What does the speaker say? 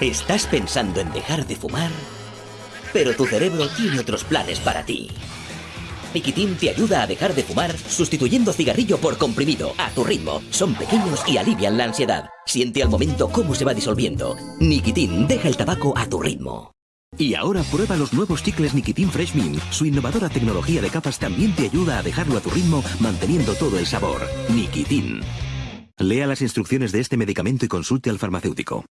Estás pensando en dejar de fumar, pero tu cerebro tiene otros planes para ti. Nikitin te ayuda a dejar de fumar sustituyendo cigarrillo por comprimido a tu ritmo. Son pequeños y alivian la ansiedad. Siente al momento cómo se va disolviendo. Nikitin deja el tabaco a tu ritmo. Y ahora prueba los nuevos chicles Nikitin Fresh Mint. Su innovadora tecnología de capas también te ayuda a dejarlo a tu ritmo manteniendo todo el sabor. Nikitin. Lea las instrucciones de este medicamento y consulte al farmacéutico.